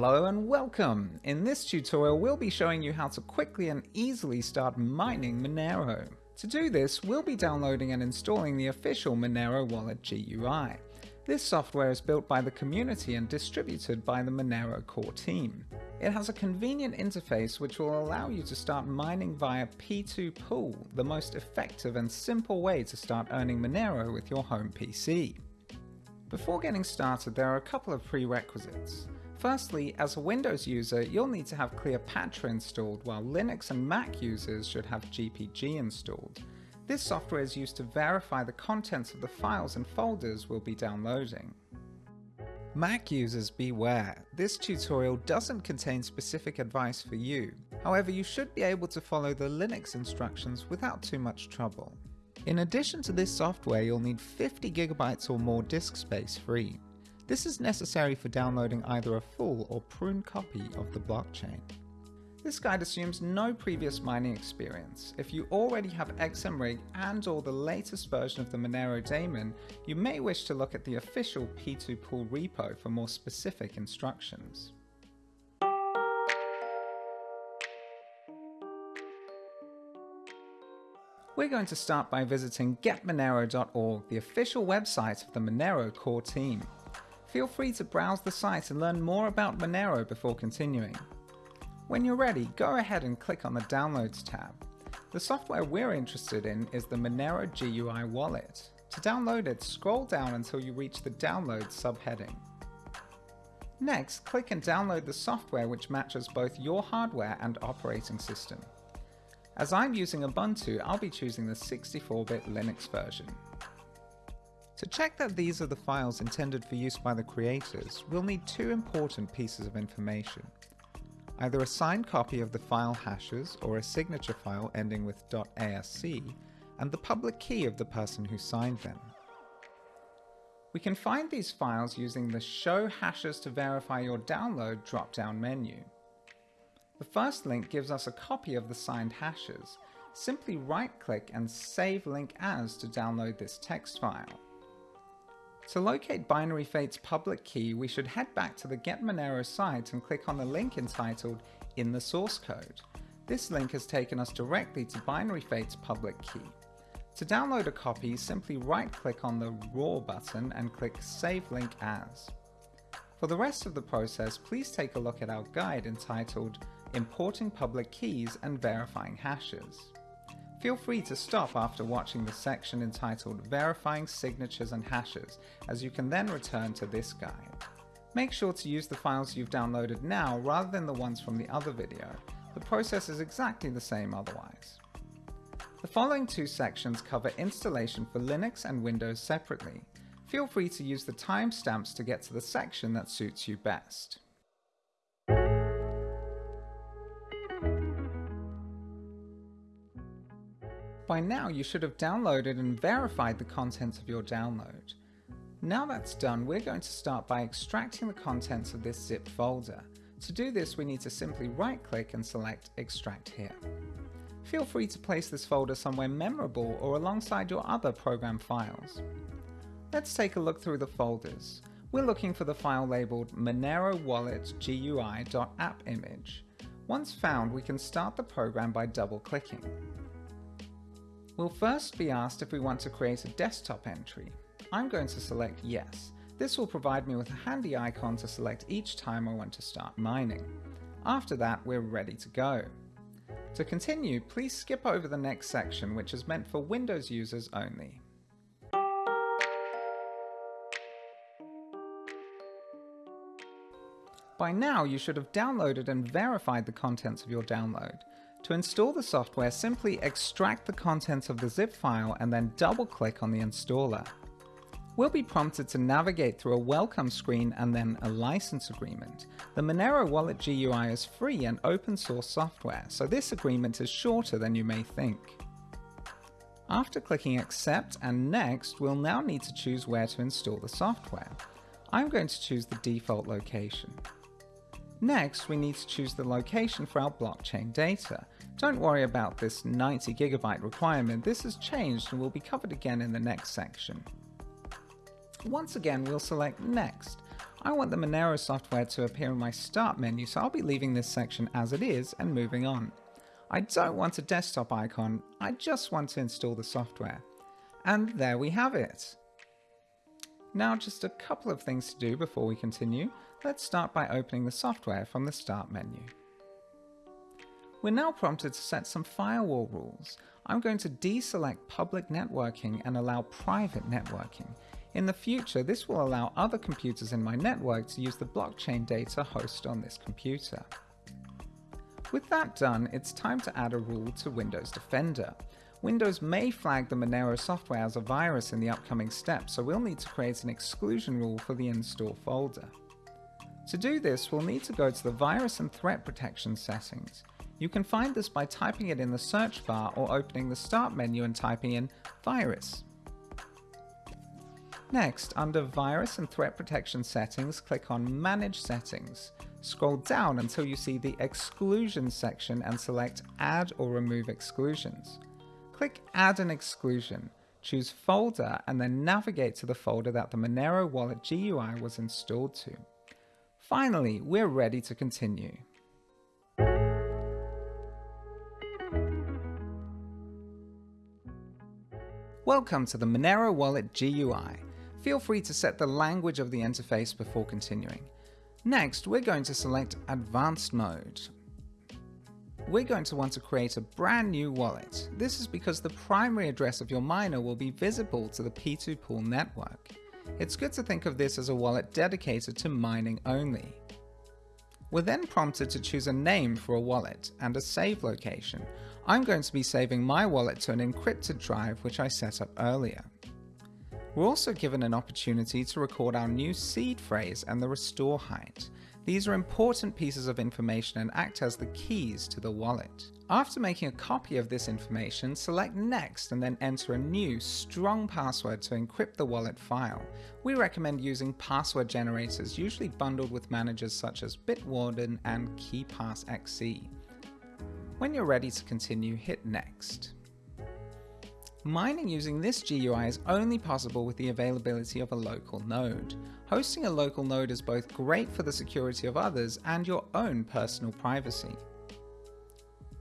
Hello and welcome! In this tutorial we'll be showing you how to quickly and easily start mining Monero. To do this, we'll be downloading and installing the official Monero Wallet GUI. This software is built by the community and distributed by the Monero core team. It has a convenient interface which will allow you to start mining via P2Pool, the most effective and simple way to start earning Monero with your home PC. Before getting started, there are a couple of prerequisites. Firstly, as a Windows user, you'll need to have Kleopatra installed while Linux and Mac users should have GPG installed. This software is used to verify the contents of the files and folders we'll be downloading. Mac users beware, this tutorial doesn't contain specific advice for you. However, you should be able to follow the Linux instructions without too much trouble. In addition to this software, you'll need 50GB or more disk space free. This is necessary for downloading either a full or pruned copy of the blockchain. This guide assumes no previous mining experience. If you already have XMRig and or the latest version of the Monero daemon, you may wish to look at the official P2Pool repo for more specific instructions. We're going to start by visiting getmonero.org, the official website of the Monero core team. Feel free to browse the site and learn more about Monero before continuing. When you're ready, go ahead and click on the Downloads tab. The software we're interested in is the Monero GUI wallet. To download it, scroll down until you reach the Download subheading. Next, click and download the software which matches both your hardware and operating system. As I'm using Ubuntu, I'll be choosing the 64-bit Linux version. To check that these are the files intended for use by the creators, we'll need two important pieces of information. Either a signed copy of the file hashes or a signature file ending with .asc, and the public key of the person who signed them. We can find these files using the Show Hashes to verify your download drop-down menu. The first link gives us a copy of the signed hashes. Simply right-click and Save Link As to download this text file. To locate binaryFate's public key, we should head back to the Get Monero site and click on the link entitled In the Source Code. This link has taken us directly to binaryFate's public key. To download a copy, simply right-click on the RAW button and click Save Link As. For the rest of the process, please take a look at our guide entitled Importing Public Keys and Verifying Hashes. Feel free to stop after watching the section entitled Verifying Signatures and Hashes, as you can then return to this guide. Make sure to use the files you've downloaded now rather than the ones from the other video. The process is exactly the same otherwise. The following two sections cover installation for Linux and Windows separately. Feel free to use the timestamps to get to the section that suits you best. By now you should have downloaded and verified the contents of your download. Now that's done, we're going to start by extracting the contents of this zipped folder. To do this, we need to simply right-click and select Extract Here. Feel free to place this folder somewhere memorable or alongside your other program files. Let's take a look through the folders. We're looking for the file labeled Monero Wallet GUI.appimage. Once found, we can start the program by double-clicking. We'll first be asked if we want to create a desktop entry. I'm going to select yes. This will provide me with a handy icon to select each time I want to start mining. After that, we're ready to go. To continue, please skip over the next section which is meant for Windows users only. By now you should have downloaded and verified the contents of your download. To install the software, simply extract the contents of the zip file and then double click on the installer. We'll be prompted to navigate through a welcome screen and then a license agreement. The Monero Wallet GUI is free and open source software, so this agreement is shorter than you may think. After clicking accept and next, we'll now need to choose where to install the software. I'm going to choose the default location. Next, we need to choose the location for our blockchain data. Don't worry about this 90 gigabyte requirement, this has changed and will be covered again in the next section. Once again, we'll select Next. I want the Monero software to appear in my start menu, so I'll be leaving this section as it is and moving on. I don't want a desktop icon, I just want to install the software. And there we have it. Now just a couple of things to do before we continue. Let's start by opening the software from the Start menu. We're now prompted to set some firewall rules. I'm going to deselect public networking and allow private networking. In the future, this will allow other computers in my network to use the blockchain data hosted on this computer. With that done, it's time to add a rule to Windows Defender. Windows may flag the Monero software as a virus in the upcoming step, so we'll need to create an exclusion rule for the install folder. To do this, we'll need to go to the Virus and Threat Protection settings. You can find this by typing it in the search bar or opening the Start menu and typing in Virus. Next, under Virus and Threat Protection Settings, click on Manage Settings. Scroll down until you see the Exclusion section and select Add or Remove Exclusions. Click Add an Exclusion, choose Folder and then navigate to the folder that the Monero Wallet GUI was installed to. Finally, we're ready to continue. Welcome to the Monero Wallet GUI. Feel free to set the language of the interface before continuing. Next, we're going to select Advanced Mode. We're going to want to create a brand new wallet. This is because the primary address of your miner will be visible to the P2Pool network. It's good to think of this as a wallet dedicated to mining only. We're then prompted to choose a name for a wallet and a save location. I'm going to be saving my wallet to an encrypted drive which I set up earlier. We're also given an opportunity to record our new seed phrase and the restore height. These are important pieces of information and act as the keys to the wallet. After making a copy of this information, select Next and then enter a new, strong password to encrypt the wallet file. We recommend using password generators, usually bundled with managers such as Bitwarden and KeePassXC. When you're ready to continue, hit Next. Mining using this GUI is only possible with the availability of a local node. Hosting a local node is both great for the security of others and your own personal privacy.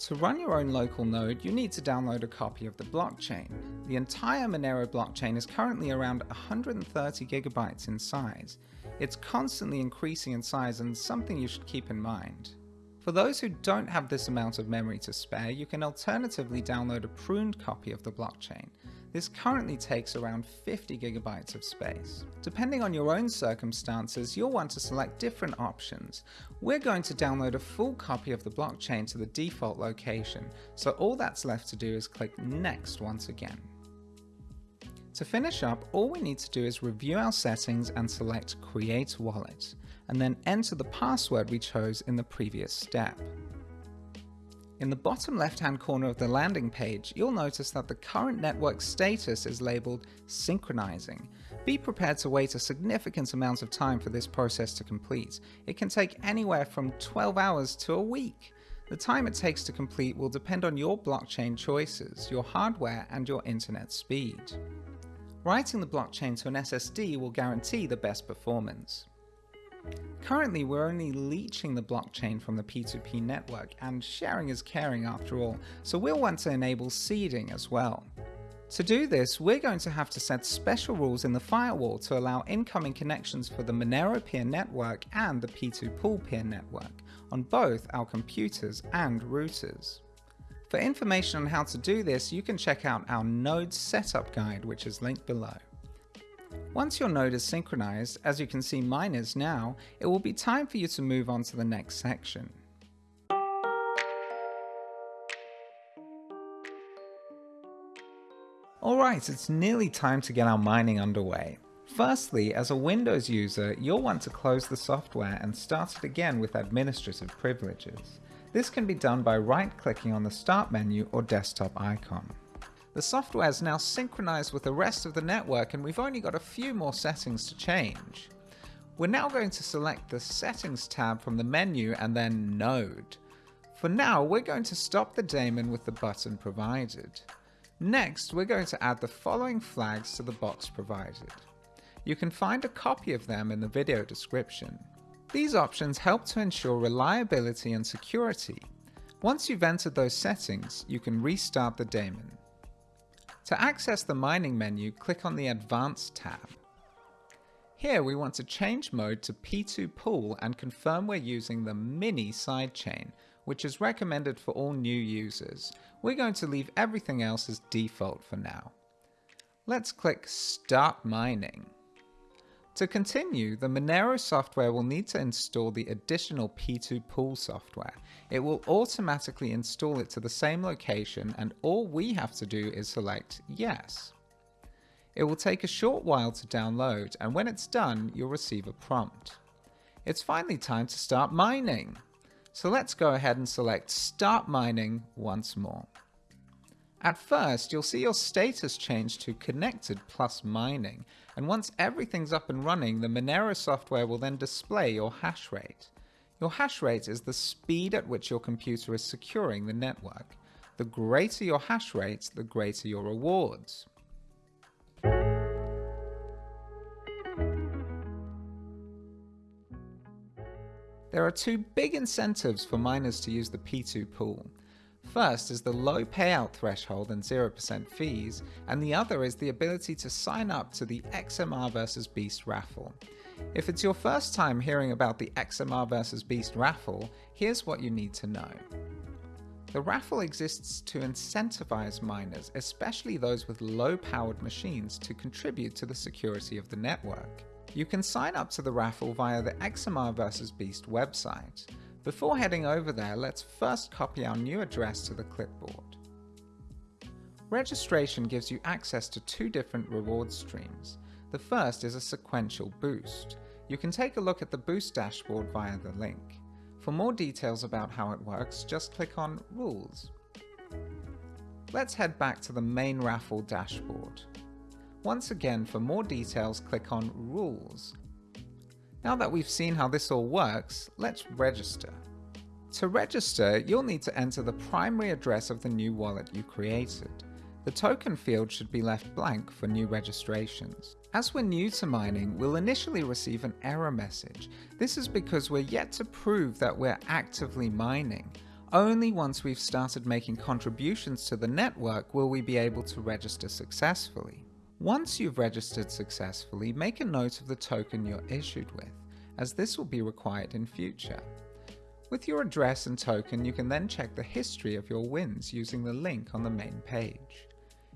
To run your own local node, you need to download a copy of the blockchain. The entire Monero blockchain is currently around 130 gigabytes in size. It's constantly increasing in size and something you should keep in mind. For those who don't have this amount of memory to spare, you can alternatively download a pruned copy of the blockchain. This currently takes around 50 gigabytes of space. Depending on your own circumstances, you'll want to select different options. We're going to download a full copy of the blockchain to the default location, so all that's left to do is click Next once again. To finish up, all we need to do is review our settings and select Create Wallet, and then enter the password we chose in the previous step. In the bottom left-hand corner of the landing page, you'll notice that the current network status is labeled synchronizing. Be prepared to wait a significant amount of time for this process to complete. It can take anywhere from 12 hours to a week. The time it takes to complete will depend on your blockchain choices, your hardware, and your internet speed. Writing the blockchain to an SSD will guarantee the best performance. Currently, we're only leeching the blockchain from the P2P network, and sharing is caring after all, so we'll want to enable seeding as well. To do this, we're going to have to set special rules in the firewall to allow incoming connections for the Monero peer network and the P2Pool peer network on both our computers and routers. For information on how to do this, you can check out our node setup guide, which is linked below. Once your node is synchronized, as you can see mine is now, it will be time for you to move on to the next section. Alright, it's nearly time to get our mining underway. Firstly, as a Windows user, you'll want to close the software and start it again with administrative privileges. This can be done by right-clicking on the Start menu or desktop icon. The software is now synchronized with the rest of the network and we've only got a few more settings to change. We're now going to select the Settings tab from the menu and then Node. For now, we're going to stop the daemon with the button provided. Next, we're going to add the following flags to the box provided. You can find a copy of them in the video description. These options help to ensure reliability and security. Once you've entered those settings, you can restart the daemon. To access the mining menu, click on the Advanced tab. Here we want to change mode to P2Pool and confirm we're using the mini sidechain, which is recommended for all new users. We're going to leave everything else as default for now. Let's click Start Mining. To continue, the Monero software will need to install the additional P2Pool software. It will automatically install it to the same location and all we have to do is select yes. It will take a short while to download and when it's done, you'll receive a prompt. It's finally time to start mining. So let's go ahead and select start mining once more. At first, you'll see your status change to connected plus mining, and once everything's up and running, the Monero software will then display your hash rate. Your hash rate is the speed at which your computer is securing the network. The greater your hash rate, the greater your rewards. There are two big incentives for miners to use the P2Pool. First is the low payout threshold and 0% fees, and the other is the ability to sign up to the XMR vs Beast raffle. If it's your first time hearing about the XMR vs Beast raffle, here's what you need to know. The raffle exists to incentivize miners, especially those with low powered machines, to contribute to the security of the network. You can sign up to the raffle via the XMR vs Beast website. Before heading over there, let's first copy our new address to the clipboard. Registration gives you access to two different reward streams. The first is a sequential boost. You can take a look at the boost dashboard via the link. For more details about how it works, just click on Rules. Let's head back to the main raffle dashboard. Once again, for more details, click on Rules. Now that we've seen how this all works, let's register. To register, you'll need to enter the primary address of the new wallet you created. The token field should be left blank for new registrations. As we're new to mining, we'll initially receive an error message. This is because we're yet to prove that we're actively mining. Only once we've started making contributions to the network will we be able to register successfully. Once you've registered successfully, make a note of the token you're issued with, as this will be required in future. With your address and token, you can then check the history of your wins using the link on the main page.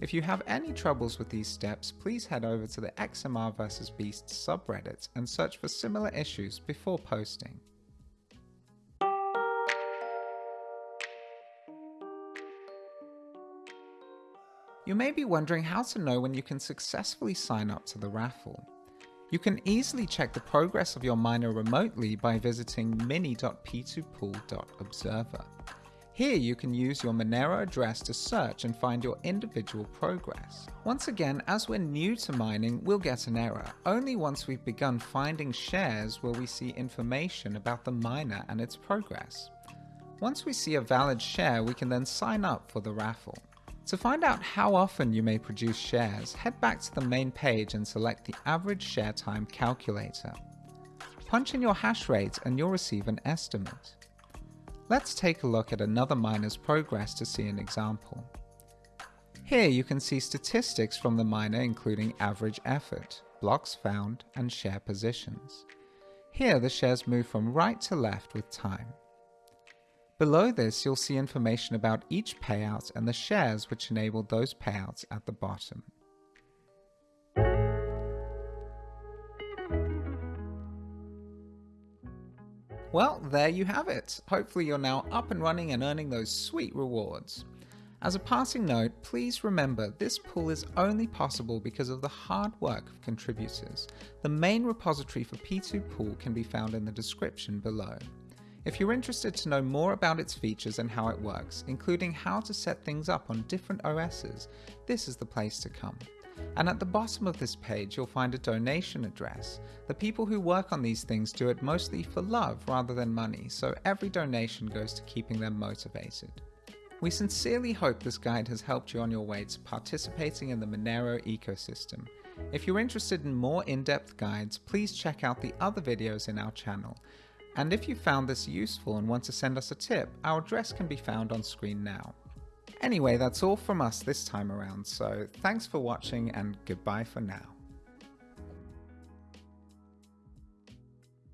If you have any troubles with these steps, please head over to the XMR vs Beast subreddit and search for similar issues before posting. You may be wondering how to know when you can successfully sign up to the raffle. You can easily check the progress of your miner remotely by visiting mini.p2pool.observer. Here you can use your Monero address to search and find your individual progress. Once again, as we're new to mining, we'll get an error. Only once we've begun finding shares will we see information about the miner and its progress. Once we see a valid share, we can then sign up for the raffle. To find out how often you may produce shares, head back to the main page and select the average share time calculator. Punch in your hash rate and you'll receive an estimate. Let's take a look at another miner's progress to see an example. Here you can see statistics from the miner including average effort, blocks found, and share positions. Here the shares move from right to left with time. Below this, you'll see information about each payout and the shares which enabled those payouts at the bottom. Well, there you have it. Hopefully you're now up and running and earning those sweet rewards. As a passing note, please remember this pool is only possible because of the hard work of contributors. The main repository for P2Pool can be found in the description below. If you're interested to know more about its features and how it works, including how to set things up on different OSs, this is the place to come. And at the bottom of this page you'll find a donation address. The people who work on these things do it mostly for love rather than money, so every donation goes to keeping them motivated. We sincerely hope this guide has helped you on your way to participating in the Monero ecosystem. If you're interested in more in-depth guides, please check out the other videos in our channel. And if you found this useful and want to send us a tip, our address can be found on screen now. Anyway, that's all from us this time around, so thanks for watching and goodbye for now.